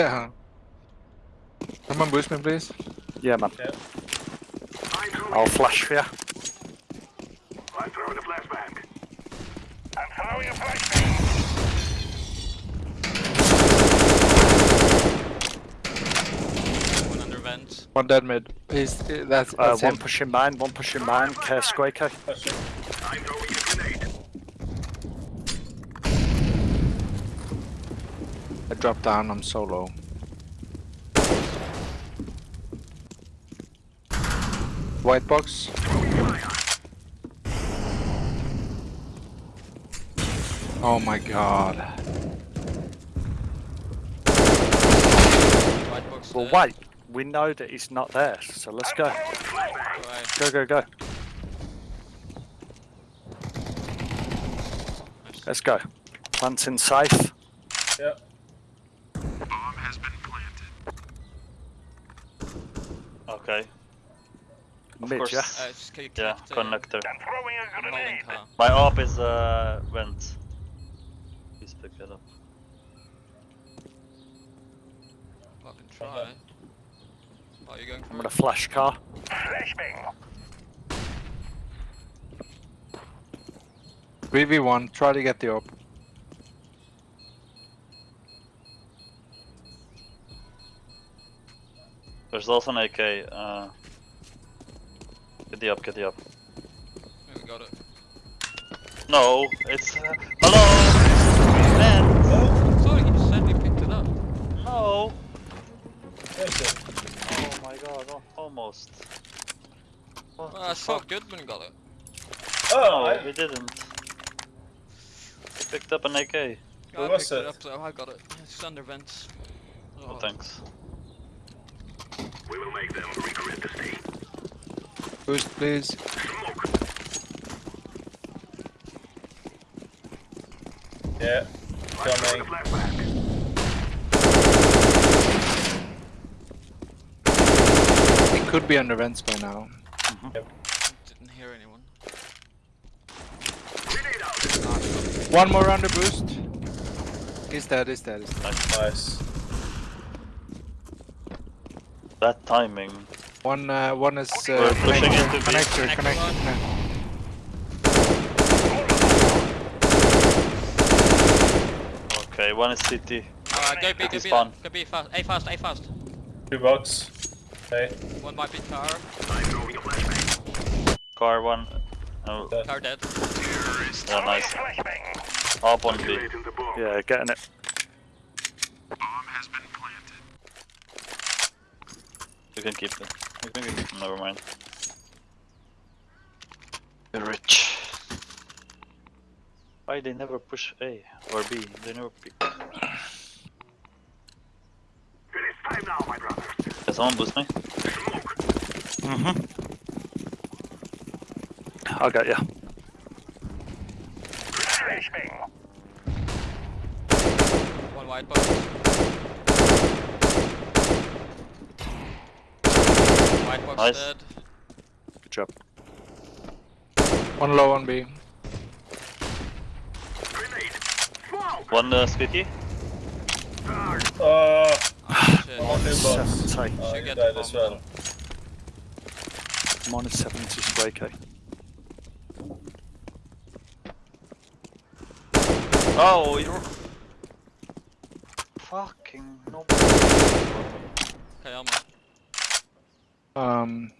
Yeah. Someone boost me, please. Yeah, man. Yeah. I'll flash for you. I'm throwing a flashbang. I'm throwing a flashbang. One under vent. One dead mid. He's uh, that's, Uh, that's one him. pushing mine, one pushing mine. Care Squaker. I'm throwing a grenade. I dropped down. I'm solo. White box. Oh my god. White box. Well, wait. We know that he's not there, so let's go. Go, go, go. Let's go. Planting safe. Yeah. Mid, course. yeah? Uh, just can Yeah, uh, connector. I'm throwing a I'm holding grenade. car. My op is uh vent. Please pick it up. Fucking try. Oh, you going for I'm it? gonna flash car. Flashbang. 3v1. Try to get the op. There's also an AK. Uh, get the up, get the up. Yeah, we got it. No, it's uh, hello. Vent. Sorry, he just said we picked it up. No. Oh my god, al- almost. What Well, I the saw fuck? Goodman got it. Oh, No, I, we didn't. We picked up an AK. Yeah, Where I was picked it it? up, so I got it. It's under vents. Oh, thanks. We will make them regret the stay. Boost, please. Yeah. I'm throwing Coming. a flashbang. He could be under vents by now. Mm-hmm. Didn't hear anyone. One more under boost. He's dead. He's dead. He's dead. Nice. That timing. One. Uh, one is uh, We're pushing connector. into B. Connector. Connector Connector. one. connector. Okay, one is CT. Alright, go B, go He's B, spawn. go B fast. A fast, A fast. Two box. Okay. One might be car. I'm throwing a flashbang. Car one. Oh, Dead. Car dead. yeah, nice. Up on B. Activating the bomb. Yeah, getting it. Bomb has been planted. You can keep it. You can keep it. Never mind. You're rich. Why they never push A or B? They never pick. It is time now, my brothers. Can someone boost me? Smoke. Mm-hmm. I'll get you. Flashbang. One white box. White box Nice. dead. Good job. One low on B. Grenade. Smoke. One uh, squeaky. Charge. Oh, Oh, shit. one new box. Seventy. Oh, Should you get died the as bomb. well. Minus 70 Squaker. Oh, you're fucking no. Okay, I'm on. Um.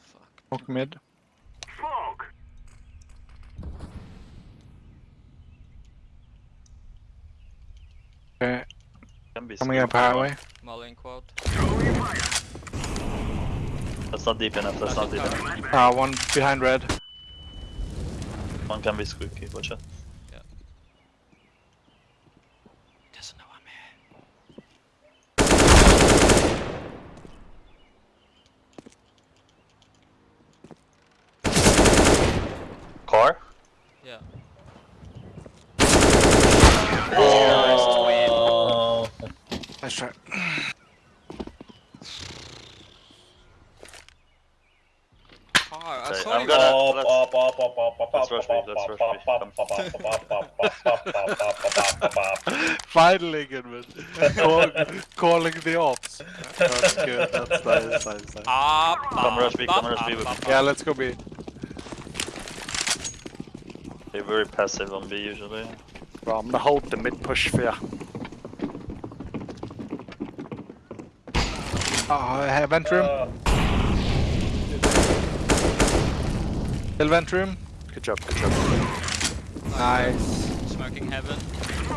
Fuck. Smoke mid. Smoke. Okay. Can be Coming up squeaky. highway. Molly in quad. Throwing fire. That's not deep enough. That's not deep enough. Flashbang. Uh, one behind red. One can be squeaky. Watch out. rush me, let's rush me. Finally, Goodman. Call, calling the ops. That's good, that's nice, nice, nice. Ah, come rush me, come rush me. Yeah, let's go B. They're very passive on B usually. Well, I'm gonna hold the mid push for you. Oh, vent room. Uh, Hill vent room. Good job, good job. Nice. Smoking heaven.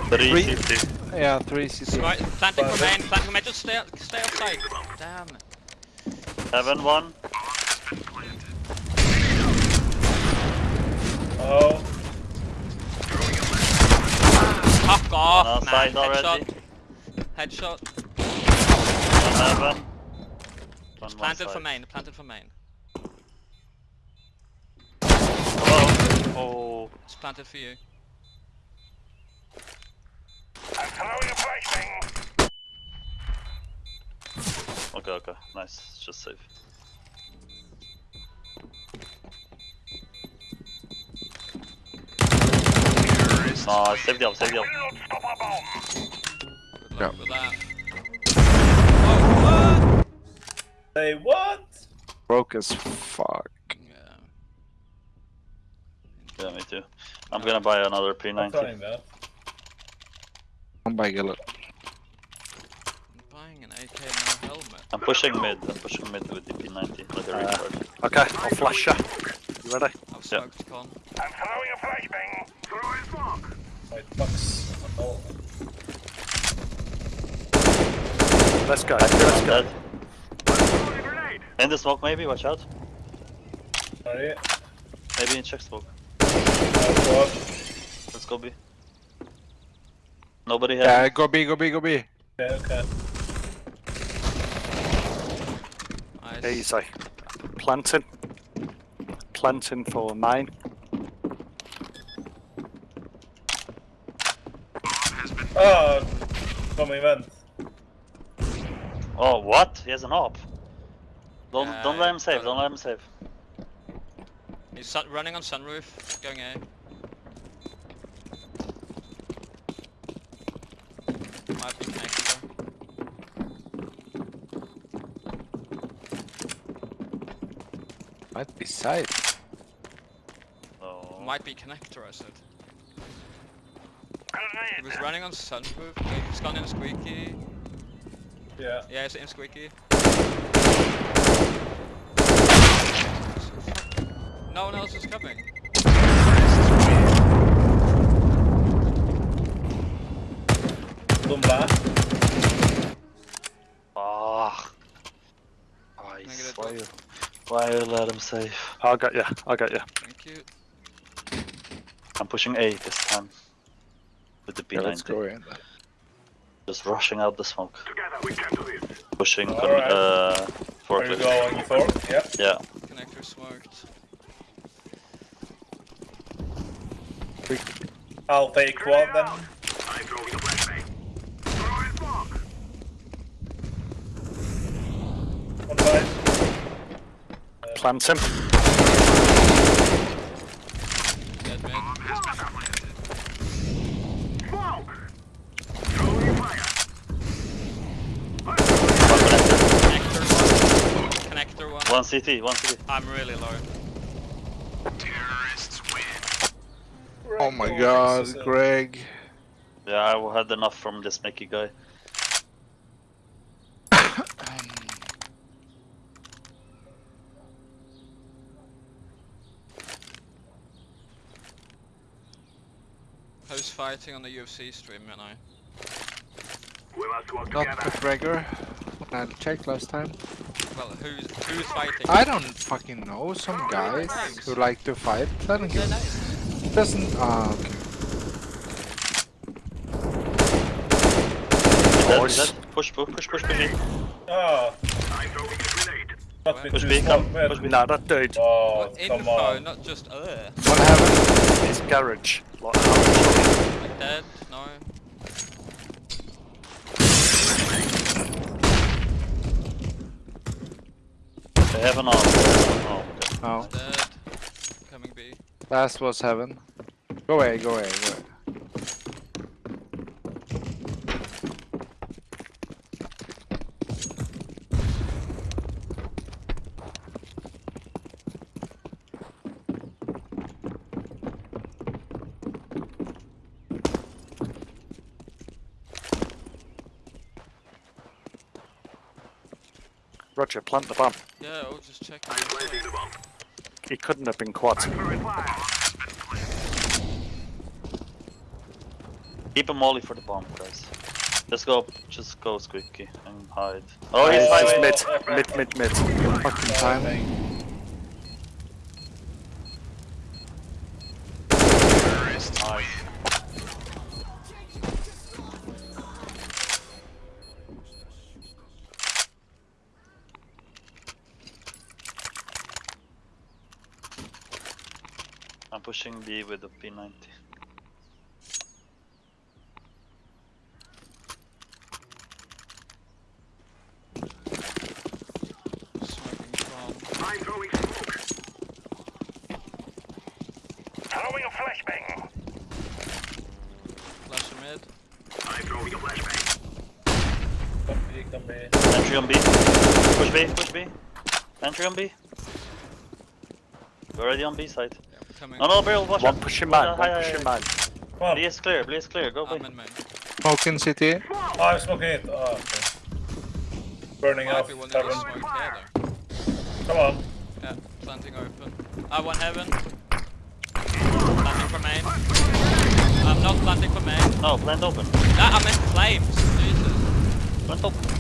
Three Three. CT. Yeah, three CT. Smoke, planting for main, planting for main. Just stay, stay outside. Damn. Heaven one. oh, Fuck off, One man. outside already. Headshot. Headshot. Heaven. One one Planted for side. main. Planted for main. Oh. It's planted for you. I'm throwing a flashbang. Okay, okay. Nice. It's just safe. Nice. Save the up, save the up. Stop. Good luck Yeah. with that. Oh, what? say what? Broke as fuck. Yeah. Yeah, me too. I'm gonna buy another I'm P90. that. I'm by Gillet. I'm buying an AK no helmet. I'm pushing mid. I'm pushing mid with the P90. Like a Uh, recharge. Okay, I'll flash you. You ready? I've smoked con. I'm throwing a flashbang. Throwing smoke. Wait, fucks. Oh, Let's go. Let's go. dead. Throwing a grenade. In the smoke maybe, watch out. sorry. Maybe in check smoke. God. Let's go B. Nobody has. Yeah, go B, go B, go B. Okay, okay. Nice. Easy. Planting. Planting for mine. Oh, coming vent. Oh, what? He has an op. Don't Yeah, don't let him save. Don't let him save. He's sun- running on sunroof. Going A. Might be connected though. Might be side. Oh. Might be connector, I said. He was running on sunroof. He's gone in squeaky. Yeah. Yeah, he's in squeaky. No one else is coming. Dumla. Ah. Can I Nice. Why you, why you let him save? I'll get you. I'll get you. Thank you. I'm pushing A this time. With the Yeah, let's go in. Just rushing out the smoke. Together we can do this. Pushing con- Alright. uh, Are you forklift. going for? Yeah. Yeah. Connector smoked. I'll take one then. I'm throwing a flashbang. Throwing smoke. One side. Plant him. Dead mid. Smoke. Throwing fire. Connector. Connector one. Connector one. One CT. One CT. I'm really low. Terrorists win. Oh my god, this is a- Greg. Yeah, I had enough from this Mickey guy. Who's fighting on the UFC stream, you know? We must work Not together. McGregor. I checked last time. Well, who's who's fighting? I don't fucking know. Some guys who like to fight. I don't They're give nice doesn't... Ah, okay. push. Push, push, push, push, ah. push. Oh. Push B, come, push B. Nah, not dude. Oh, what come info, on. not just uh. What happened? His garage. Like, like dead? No. Heaven on. Oh, oh. Dead. Coming B. Last was heaven. Go away, go away, go away. Roger, plant the bomb. Yeah, I'll just checking. Planting the bomb. He couldn't have been quad. Throwing fire. Keep a molly for the bomb, guys. Let's go. Just go squeaky and hide. Oh, he's hiding. Mid, mid, mid, mid. Fucking timing. I'm pushing B with the P90. Smoking from. I'm throwing smoke. Throwing a flashbang. Flash mid. I'm throwing a flashbang. Come B, come B. Entry on B. Push B, push B. Entry on B. We're already on B side. Yeah, coming. No, no, barrel, watch One out. pushing Watch man, one high, high, pushing man. Come. B is clear, B is clear, go B. I'm in main. Smoke in city. Oh, I'm smoking it. Oh, okay. Burning Might off be one of heaven. here. Come on. Yeah, planting open. I want heaven. Planting for main. I'm not planting for main. No, plant open. Ah, I'm in flames. Jesus. Plant open.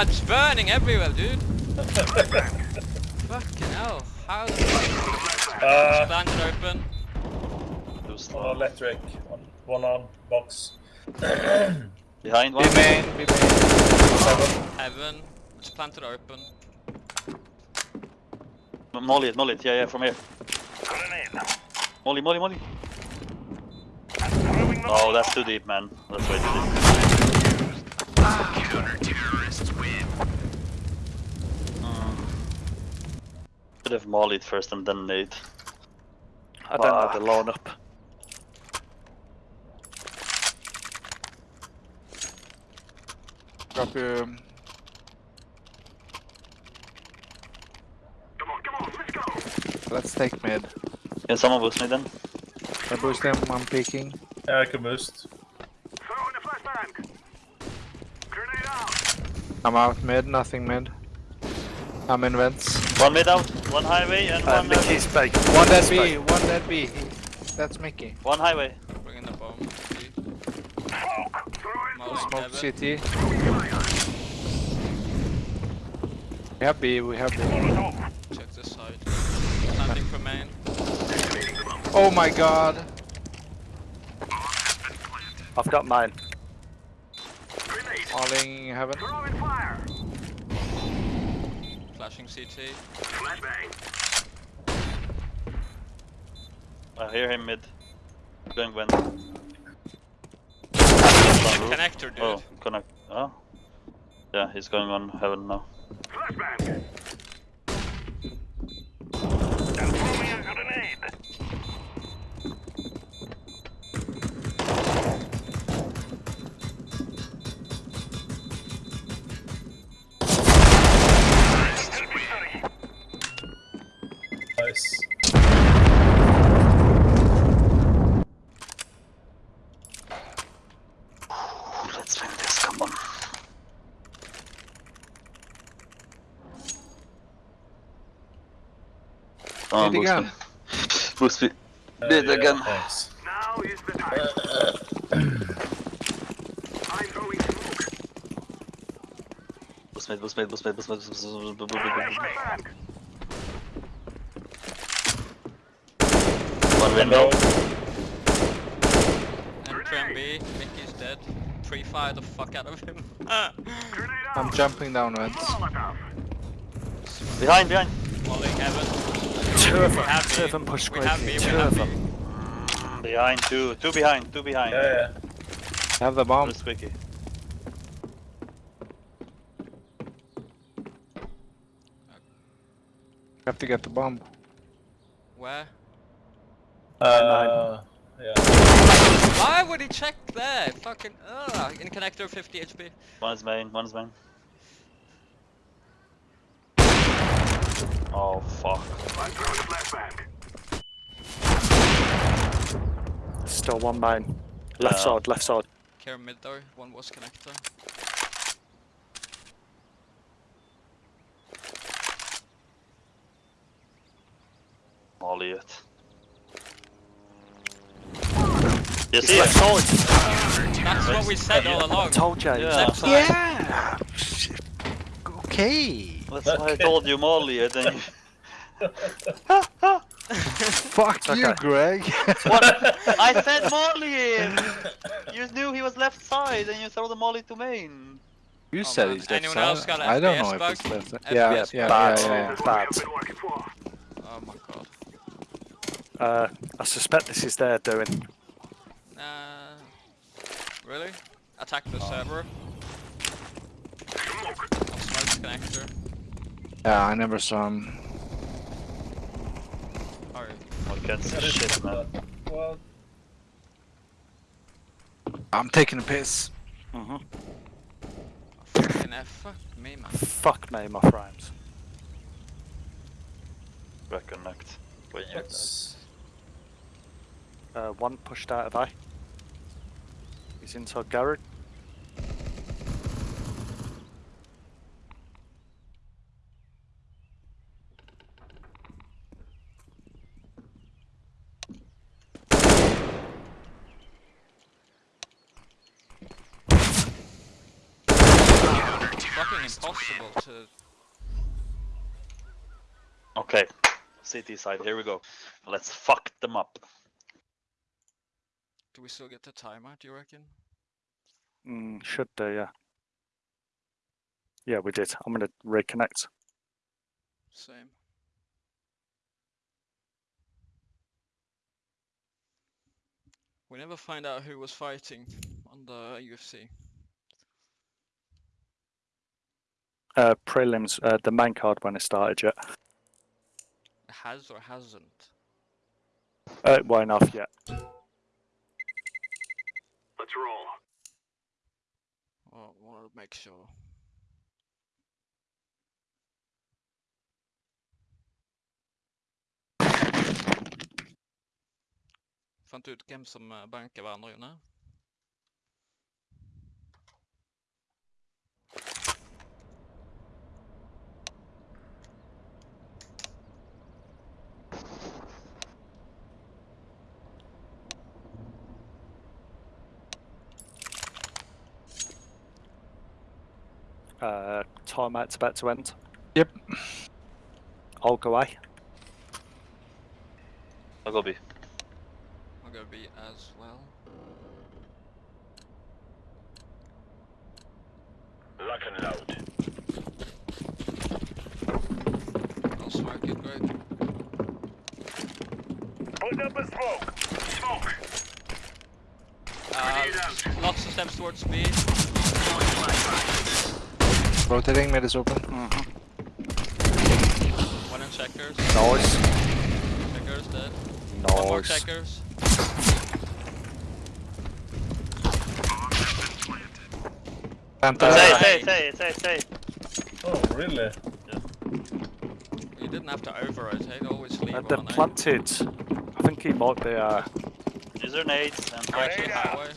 It's burning everywhere, dude. Fucking hell. How the fuck? Uh, Planted open. Too one on electric. One, one on box. Behind Be one. main, be main. Seven. Heaven. It's planted open. Molly it, molly. Yeah, yeah, from here. Grenade. Molly, molly, molly. Oh, that's too deep, man. That's way too deep. Should have mollied first and then nade. I don't know the loan up. Drop your... Come on, come on, let's go. Let's take mid. Can someone boost me then? I boost them, I'm peeking. Yeah, I can boost. Throwing a flashbang. Grenade out. I'm out mid, nothing mid. I'm in vents. One mid out, one highway, and Uh, one uh, Mickey's big. One dead B, one dead B. That's Mickey. one highway. Bringing the bomb. See? Smoke. Throwing Molly Smoke heaven. city. We have B, we have B. Check this side. Planting for main. Oh my god. I've got mine. Grenade. Falling heaven. Throwing fire. Flashing CT. Flashbang. I hear him mid. Going when? Connector, dude. Oh, connect. Oh. Yeah, he's going on heaven now. Flashbang. And throwing a grenade. On, Mid boost again. me. Boost me. Uh, Mid yeah, again. Thanks. Now is the time. I'm throwing smoke. Boost mid, boost mid, boost mid, boost mid, boost mid, boost mid, boost mid, boost Throwing a mid. flashbang. One window. Entry on B. Mickey's dead. Pre-fire the fuck out of him. I'm jumping down vents. Molotov. Behind, behind. Molly heaven. Two of We them. have Two of them push We have B. quickly. Two have of B. them. Behind, two. Two behind, two behind. Yeah, yeah. Have the bomb. Just quickie. have to get the bomb. Where? Uh, uh yeah. Why would he check there? Fucking. Ugh. In connector, 50 HP. One is main, one is main. Oh fuck. I'm throwing a flashbang. Still one mine. Left Yeah. side, left side. Care mid though. One was connector. Molly it. You see left it? side. That's what we said all along. I told you. Yeah. Yeah. Okay. That's why I told you Molly it and you... Fuck you. Greg. What? I said Molly him! You knew he was left side and you throw the Molly to main. you Oh, said man. he's left Anyone side. else got I don't FPS know if bug? it's left side. FPS Yeah, yeah, Bad. yeah, yeah. This Bad. I've been working for. Oh my god. Uh, I suspect this is their doing. Uh, really? Attack the server. I'll smoke connector. Yeah, I never saw him. Oh, I can't see shit man. What? I'm taking a piss. hmm fucking F. Fuck me, man. Fuck me, my frames. Reconnect. When you What's... Uh, one pushed out of A. He's inside garage. Fucking impossible to. Okay. City side, here we go. Let's fuck them up. Do we still get the timer? Do you reckon? Mm, should do, yeah. Yeah, we did. I'm gonna reconnect. Same. We never find out who was fighting on the UFC. Uh, prelims, uh, the main card when it started yet. Has or hasn't? Uh, it won't off yet. Let's roll. Well, want to make sure. Fant du ut hvem som eh, banker hverandre, Uh, timeout's about to end. Yep. I'll go A. I'll go B. I'll go B as well. Lock and load. I'll smoke it, great. Put up a smoke. Smoke. Uh, Grenade out. lots of steps towards B. Rotating, mid is open. One in checkers. Nice. Checkers dead. One more checkers. Panther. Say, Uh, say, say, say, say. Oh, really? You didn't have to over rotate, always leave Uh, they're planted. I think he might be, uh, Use your nades and Right to the Grenade out. highway.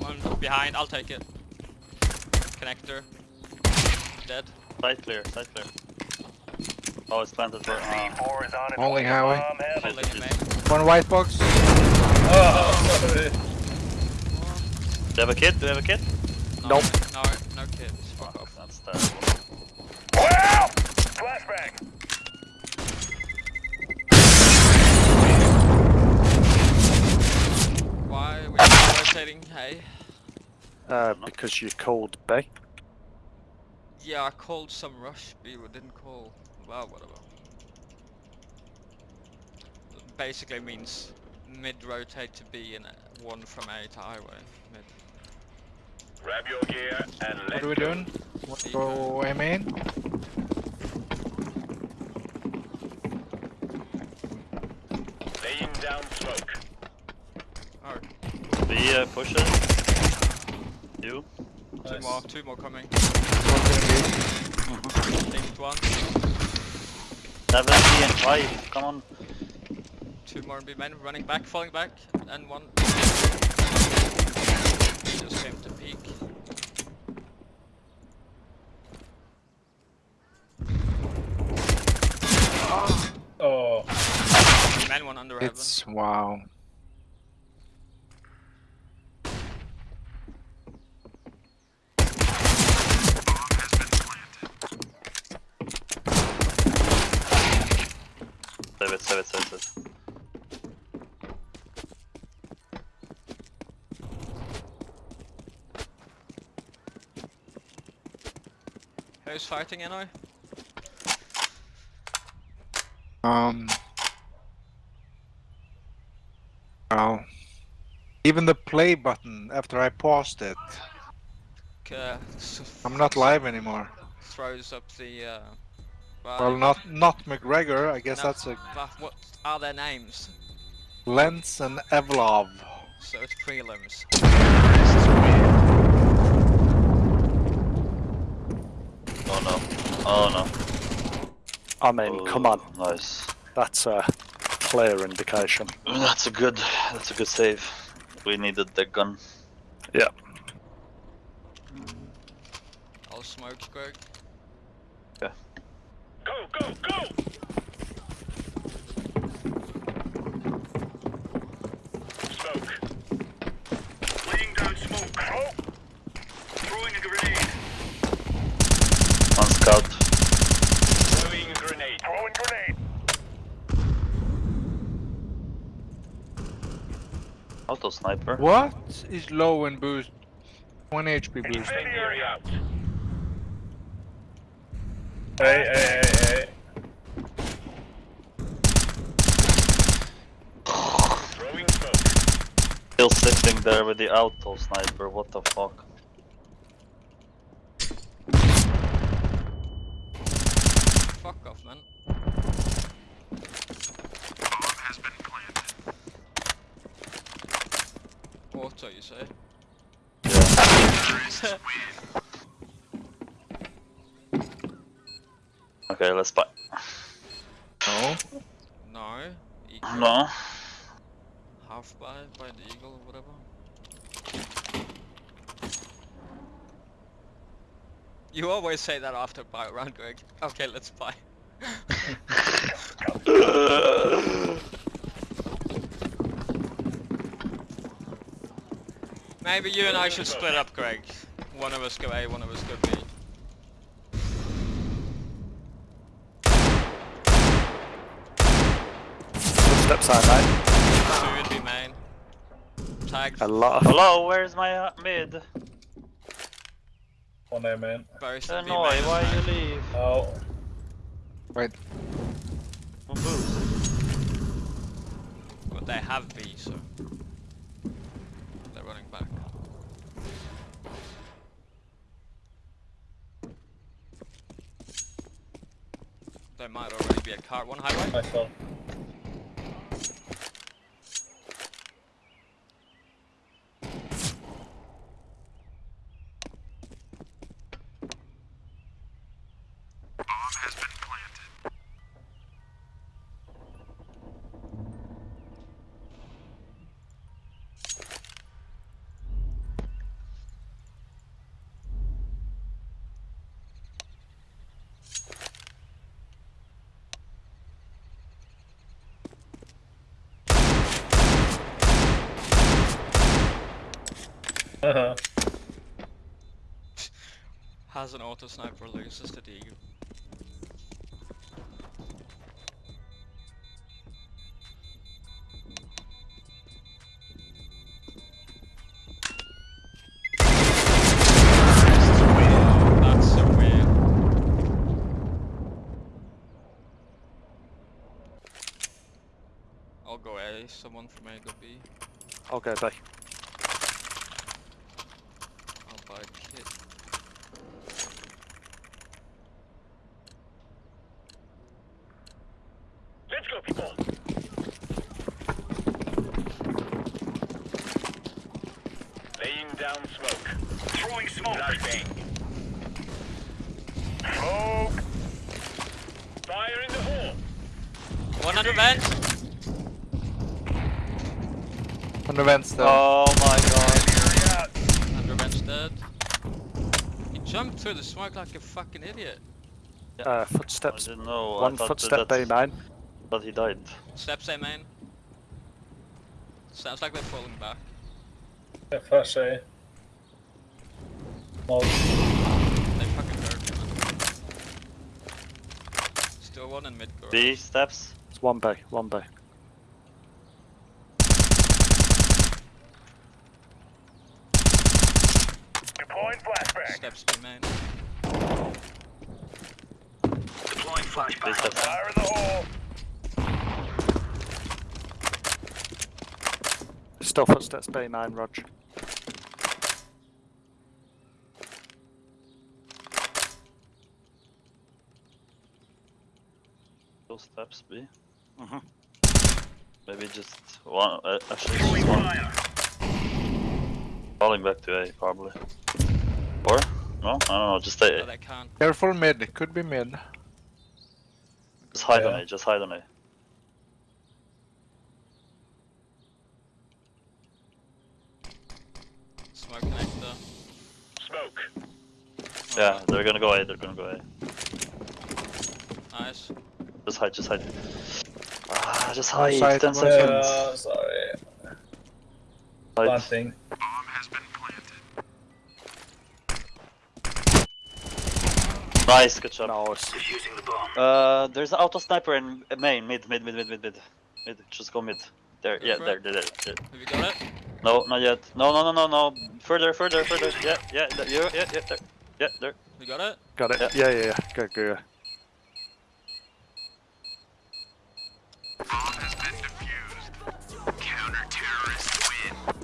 One behind, I'll take it. Connector. Dead. Side clear, side clear. Oh, it's planted for. Uh, C4 is its Holding way highway. bomb heaven. Holding it main. One white box. Oh, sorry. do you have a kid? Do you have a kid? No, Nope. No, no kids. Fuck off. That's terrible. Well, flashbang. Why are we rotating? Hey. uh, because you called B yeah, I called some rush, but you didn't call. Well, whatever. Basically means mid rotate to B and one from A to highway. Mid. Grab your gear and what let What are we doing? Let's go aim in. Laying down smoke. Alright. B uh, pushing. You. Two Nice. more, two more coming. One gonna Linked one. Seven B and five. Come on. Two more B men running back, falling back, and one. Just came to peak. Oh, B men one under be. heaven. It's wow. Save it, save it, save it. Save it. Who's fighting Eno? Um. Wow. Even the play button after I paused it, Uh, I'm not live anymore. Throws up the. Uh, Well, not not McGregor. I guess No. that's a But what are their names? Lens and Evlov. So it's prelims. Oh no. Oh no. I mean, oh, come on. Oh, Nice. That's a clear indication. Mm, that's a good. That's a good save. We needed the gun. Yeah. I'll smoke Greg. Go, go, go! Smoke. Laying down smoke. Oh. Throwing a grenade. One scout. Throwing a grenade. Throwing grenade. Auto sniper. What is low and boost? 1 HP boost. Hey, hey, hey, hey. Still sitting there with the auto sniper. What the fuck? Fuck off, man. Auto, you say? Okay, let's buy. No. No. Equal. No. Half by by the eagle or whatever. You always say that after buy round, Greg. Okay, let's buy. Maybe you and I should split up, Greg. One of us go A, one of us go B. Footsteps out, mate. Two would be main. Tagged A lot Hello, where's my uh, mid? One A man. both would be Hanoi, main. why you leave? Oh, Wait. One boost. But they have B, so they're back. There might already be a car. One highway. Has an auto sniper loses to the eagle. That's so weird. I'll go A, someone from A go B. I'll go B. I'll buy kit. Let's go, people. Laying down smoke. Throwing smoke. Flashbang. Smoke. Fire in the hole. 100 vent. On the vents still. Oh my god. 100 vent's dead. He jumped through the smoke like a fucking idiot. Uh, I footsteps. didn't know. One thought footstep that, B main. But he died. Steps A main. Sounds like they're falling back. Yeah, flash eh? A. Molly. They fucking hurt me, man. Still one in mid core. B steps. It's one B, one B. Deploying flashbang. Steps B main. Deploying B flashbang. Fire in the hole. Still footsteps B main, Rog. Two steps B. Mhm. Maybe just one. Uh, actually, just one. Falling back to A probably. Or no, I don't know. Just stay. But I can't. Careful mid, it could be mid. Just hide on Yeah. A. Just hide on A. Smoke connector. Smoke. Yeah, they're gonna go A. They're gonna go A. Nice. Just hide. Just hide. Ah, just hide. Side, Ten one seconds. Uh, sorry. Hide. Planting. Nice. Good job. Nice. Defusing the bomb. Uh, there's an auto sniper in main, mid, mid, mid, mid, mid, mid, mid. Just go mid. There, yeah, Go for there, there, there, there. Have you got it? No, not yet. No, no, no, no, no. Further, further, further. Yeah, yeah, there, yeah, yeah, yeah, there. Yeah, there. You got it? Got it. Yeah. Yeah, yeah, yeah. Go, go, go. Bomb has been defused. Counter-terrorists win.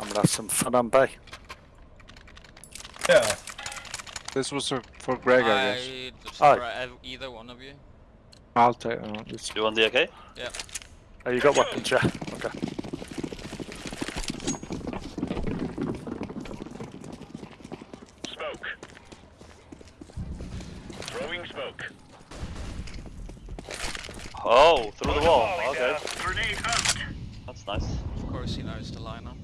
I'm gonna have some fun on B. Yeah. This was for Greg, I guess. I just Oh. either one of you. I'll take. Uh, it's You want the AK? Yeah. Oh, you got weapons, yeah? Okay. Smoke. Throwing smoke. Oh, through the wall. Okay, Grenade out. that's nice. Of course he knows the lineup.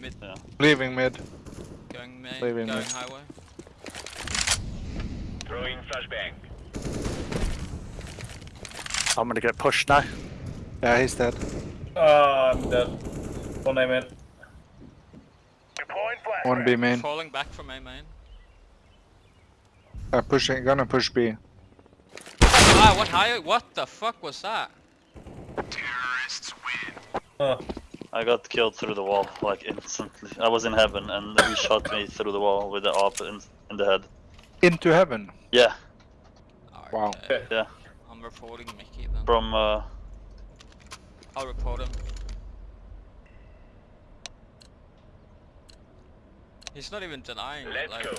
Mid Yeah. Leaving mid. going main, Leaving going mid. highway. Throwing flashbang. I'm gonna get pushed now. Yeah, he's dead. Ah, I'm dead. One aim in. Deploying flashbang. One B main. Falling back from A main. Uh, pushing, gonna push B. Ah, what higher? What the fuck was that? Terrorists win. Oh, I got killed through the wall, like instantly. I was in heaven and he shot me through the wall with the op in, in the head. Into heaven. Yeah, Wow. Okay. yeah. I'm reporting Mickey then. From, uh, I'll report him. He's not even denying it, Let's like, go.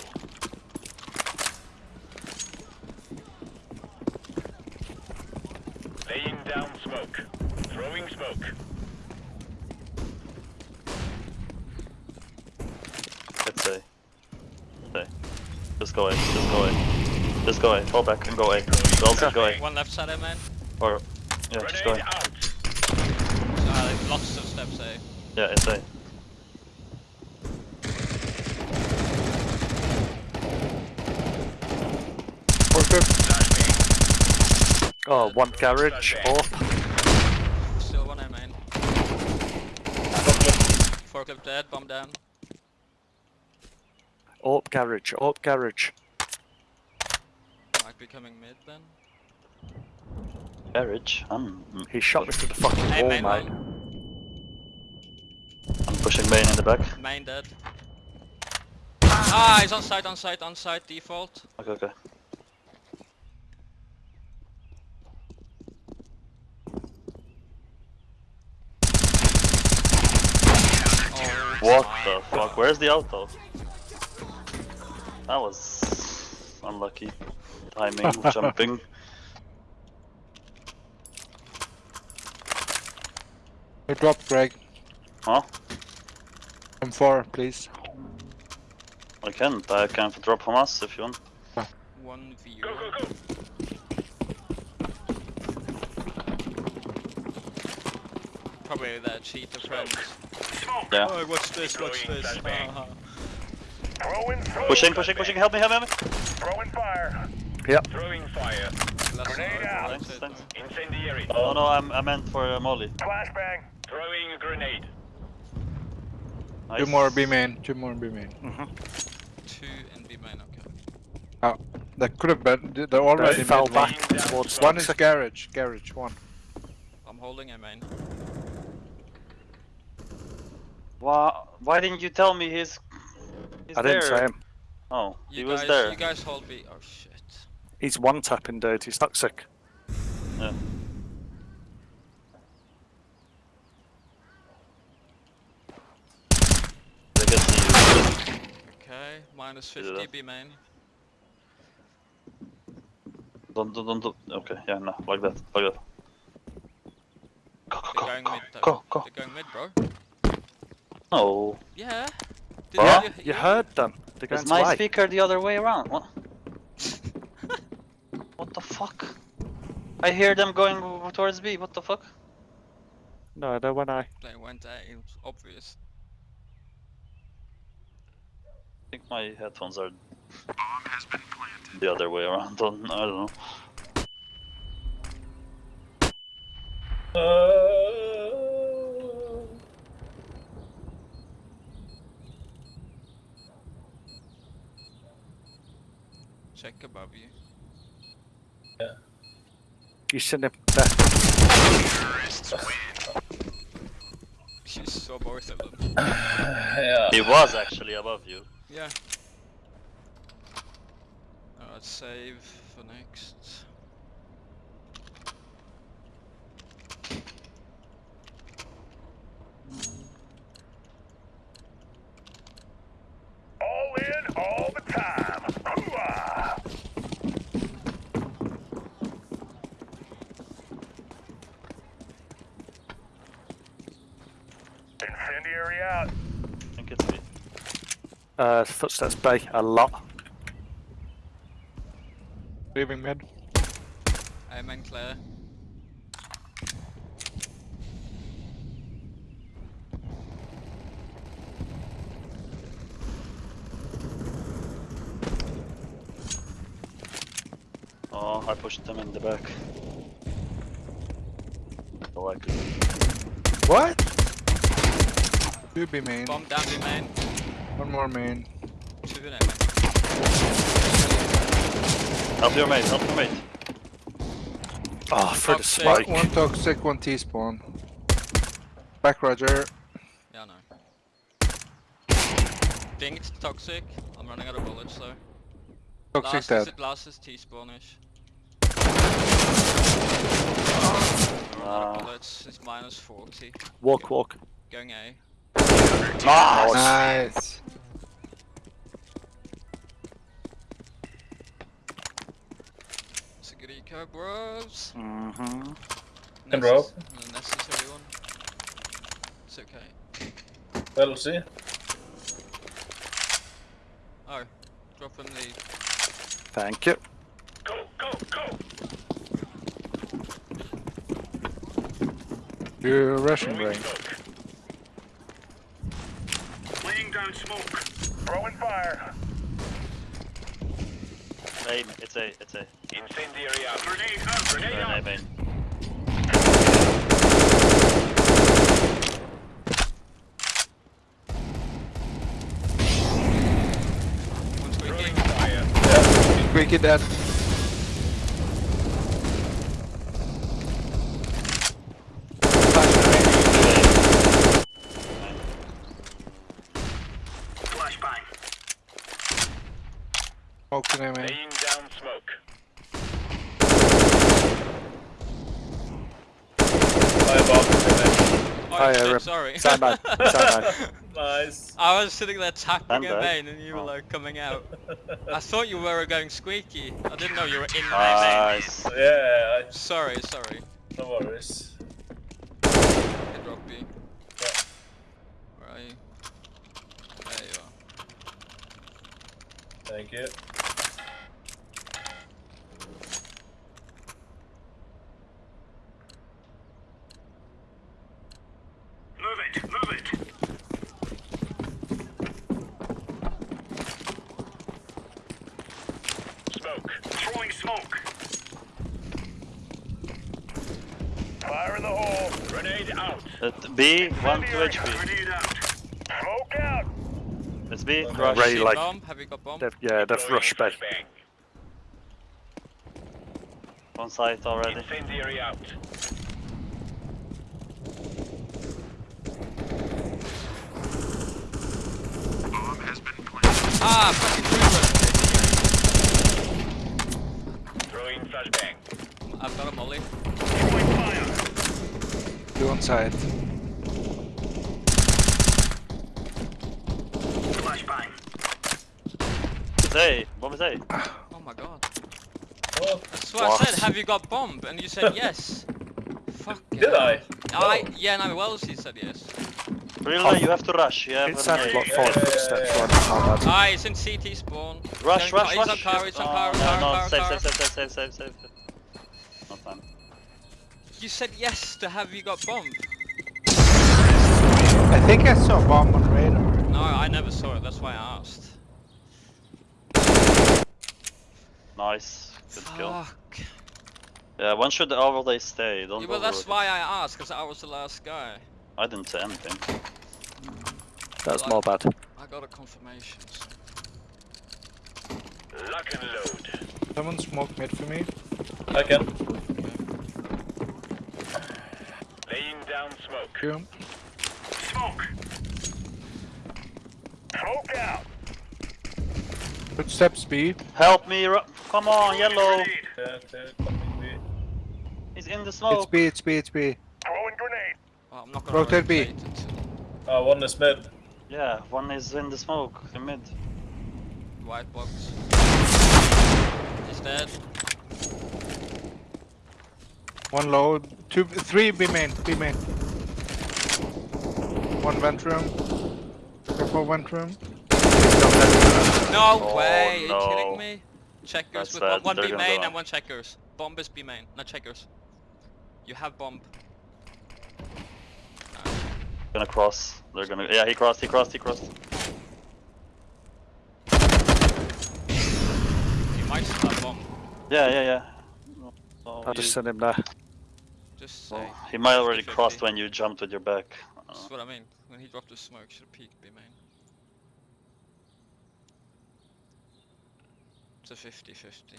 Laying down smoke. Throwing smoke. let's say. Say. Just go A, just go A. Just go A, fall back and go A. Well, go A. One left side A main. Or, yeah, just go Grenade A. out. Uh, lots of steps A. Yeah, it's A. Oh, one garage. Up. Still one A main. Forklift dead, bomb down. Up garage. Up garage. Might be coming mid then. Garage. I'm, He shot me through the fucking Hey, wall, main mate. one. I'm pushing main in the back. Main dead. Ah, he's on site, on site, on site, default. Okay, okay. Oh, What the fuck? Where's the auto? That was unlucky. Timing, jumping. I dropped Greg. Huh? M4, please. I can, I can drop from us if you want. One view. Go, go, go. Probably their cheater friends. Smoke. Yeah. Oh, what's this? watch this? Uh-huh. Throwing, throwing Pushing, pushing, pushing, help me, help me, help me! Throwing fire. Yep. Throwing fire. Less Grenade out. that's Thanks, it, thanks. though. Incendiary. No, no, I'm, I meant for uh, Molly. Flashbang. Throwing a grenade. Nice. Two more B main. Two more B main. Two and B main, okay. Oh, That could have been. They're already fell back main. towards One is a garage. Garage. One. I'm holding A main. Why, why didn't you tell me he's, he's I didn't there? say him. Oh, You he was guys, there. you guys hold B. Oh shit. He's one tapping dude. He's toxic. Yeah. I guess he Okay, minus Is it 50 up? B main. don't, don't, don't, don't. Okay, yeah, no, like that, like that. Go, go, They're go, going mid go, though. go, go. They're going mid, bro. No, Yeah. Did Huh? you, You heard them. They're is my lie. speaker the other way around? What? what the fuck? I hear them going towards B. What the fuck? No, they went I. They went A. It was obvious. I think my headphones are the other way around. On I don't know. Uh, Check above you. Yeah. You shouldn't have. There. You saw both of them. yeah. He was actually above you. Yeah. Alright, save for next. All in, all the time. Hooah! Incendiary out. I think it's me. Uh, footsteps bay a lot. Leaving mid. A main clear. Oh, I pushed them in the back. Oh, I could. What? Two B main. Bomb down B main. One more main. Two in Help your mate, help your mate. Oh, for the Toxic. One, spike. one toxic, one T spawn. Back Roger. Yeah, no. it's toxic. I'm running out of bullets though. Toxic Last dead. is, last is T-spawnish. Ah. bullets, it's minus 40. Walk, walk. Going A. Nice. Nice. It's a good eco, bros. Mm-hmm. Can drop. The necessary one. It's okay. Well, see. Oh, drop in the. Thank you. Go, go, go. You're Russian Throwing brain. Smoke. Smoke. Throwing fire. Aim, it's A, it's A. Incendiary out. Grenade out. Grenade They're in A out. main. One Throwing squeaky. Nice. I was sitting there tapping a vein and you were like coming out. I thought you were going squeaky. I didn't know you were in my nice. Yeah. I... Sorry, sorry. No worries. Hit rock B. Yeah. Where are you? There you are. Thank you. Fire in the hole. Grenade out. At B, 1 to HP. Grenade out. Smoke out. It's B, Okay. rush. Ray, like, bomb? Have you got bomb? they've, yeah, they've rushed B. Bang. On site already. Incendiary out. Ah, fucking Reaper. Throwing flashbang. I've got a molly. Throwing fire. Two on side. Flashbang. It's A, bomb is A. Oh my god. Oh, That's what I said. Have you got bomb? And you said yes. Fuck. did I? I yeah, no. Wellesley said yes. Really, you have to rush. You have It an sounded A. like five footsteps running my bad. Ah, he's in CT spawn. Rush, He's rush, on- rush. He's on car. He's on Oh, car. no, car, no, car, save, car. save, save, save, save, save, save. No time. You said yes to have you got bombed. I think I saw a bomb on radar. No, I never saw it. That's why I asked. Nice. Good kill. Yeah, when should the overlay stay. Don't Yeah, go well, that's over it. why I asked, because I was the last guy. I didn't say anything. That's my bad. I got a confirmation. so- Lock and load. Someone smoke mid for me. I can. Laying down smoke. Two. Smoke. Smoke out. Footsteps B. Help me! Come on, yellow! Grenade. Yeah, yeah, coming B. He's in the smoke. It's. B, it's B, it's B. Throwing grenade. Well, I'm not gonna Rotate B. rotate until Ah, one is mid. Yeah, one is in the smoke, in mid. white box. He's dead. One low. Two, three B main, B main. One vent room. Careful vent room. No Oh, way! Are you no. kidding me? Checkers That's with bad, one, one they're B main and one checkers. Bomb is B main, not checkers. You have bomb. Gonna cross. They're gonna. Yeah, he crossed, he crossed, he crossed. You might still have bomb. Yeah, yeah, yeah. Oh, I just you- sent him there. Just say. oh, he might already 50-50. crossed when you jumped with your back. That's what I mean. When he dropped the smoke, should have peeked B main. It's a 50 50.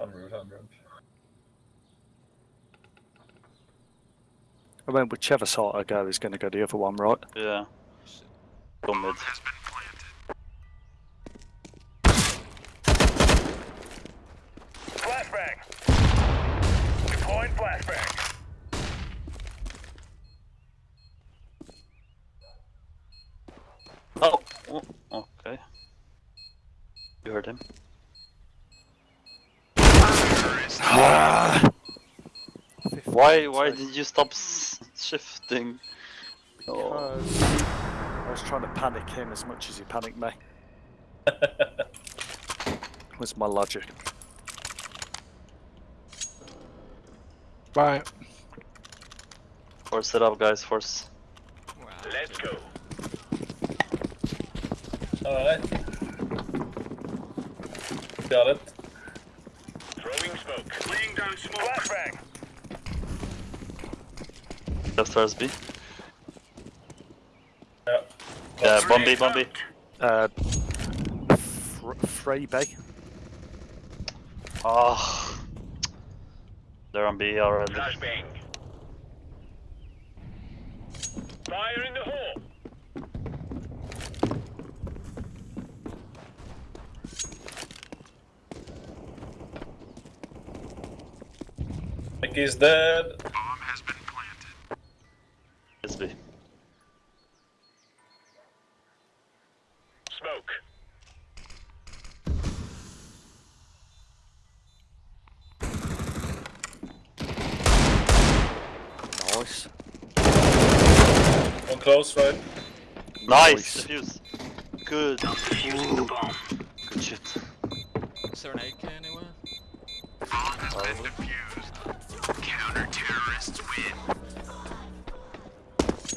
I'm rude, I'm rude. I mean, whichever side I go is going to go the other one, right? yeah. Go mid. Flashbang. Deploying flashbang. Oh, oh, okay. You heard him. Why? Why did you stop s- shifting? Oh. Because I was trying to panic him as much as he panicked me. was my logic. Bye. Force it up, guys. Force. Wow. Let's go. Alright. Got it. Throwing smoke. Laying down smoke. Flashbang. Left towards B. Yeah. Yeah, bomb B, bomb B. Uh, fr- free B. Oh. They're on B already. Flashbang. Fire in the hole. Mickey's dead. It's B. Smoke. Nice. One close, right? Nice. Nice. Defuse. good. Ooh. Good shit. Is there an AK anywhere?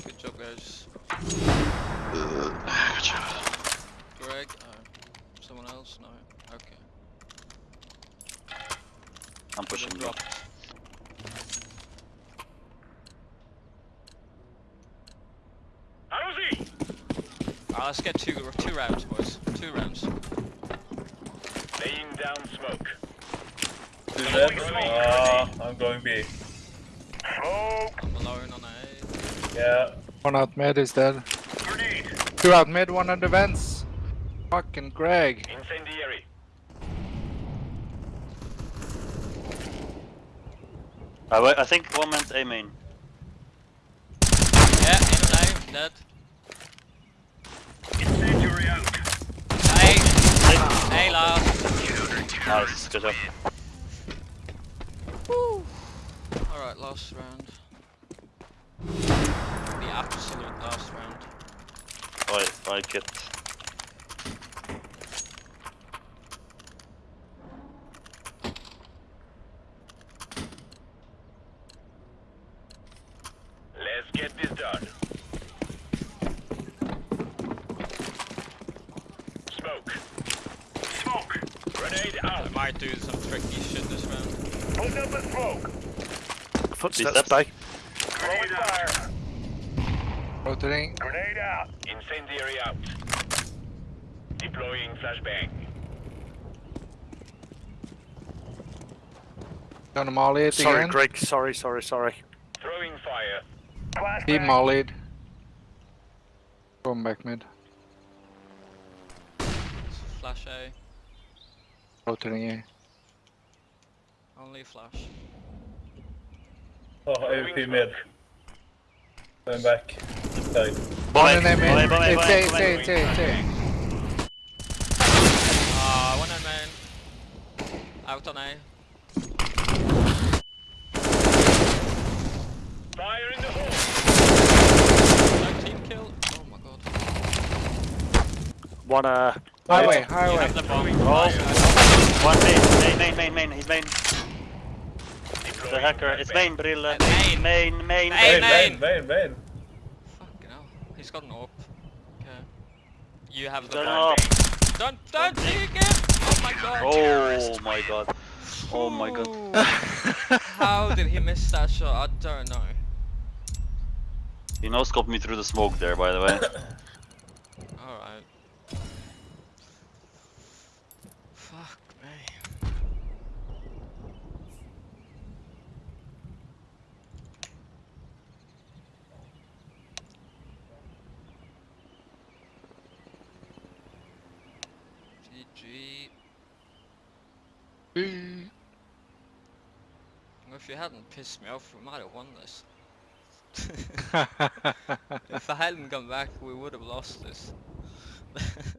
Good job, guys. Good job. Greg? Uh, someone else? No. Okay. I'm pushing Then drop. drop. How's he? Uh, let's get two two rounds, boys. Two rounds. Laying down smoke. Two dead. Ah, I'm going B. Smoke. I'm alone on A. Yeah. One out mid is dead. Grenade. Two out mid, one on the vents. Fucking Greg. Incendiary. I, wa- I think one man's A main. Yeah, in an dead. Incendiary out. A, A last. Nice, good job. Alright, last round. The absolute last round. I like it. Let's get this done. Smoke. Smoke. Grenade I might do some tricky shit this round. Put up a smoke. Footsteps, steps. die. Grenade fire. Rotating. Grenade out. Incendiary out. Deploying flashbang. Gonna molly it Sorry, again. Greg. Sorry, sorry, sorry. Throwing fire. He mollied. Going back mid. Flash A. Rotating A. Only flash. Oh, AWP mid. Going back. This side. One in A mid. Bomb A, It's bomb A, A, it's bomb A, A. it's A, it's A. Ah, one in main. Out on A. Fire in the hole. No team kill. Oh my god. One, uh, Highway, You highway. have the bomb. Oh. One main, main, main, main, main, he's main. The Deploying hacker, it's main, Brille. Uh, Main, main. main, main. Main. Main, main, main, main. Fucking hell. He's got an AWP. Okay. You have the bomb. Don't, don't see again! Oh, oh my god. Oh my god. Oh my god. How did he miss that shot? I don't know. You no scoped me through the smoke there, by the way. Alright. Fuck me. GG. If you hadn't pissed me off, we might have won this. if I hadn't come back, we would have lost this.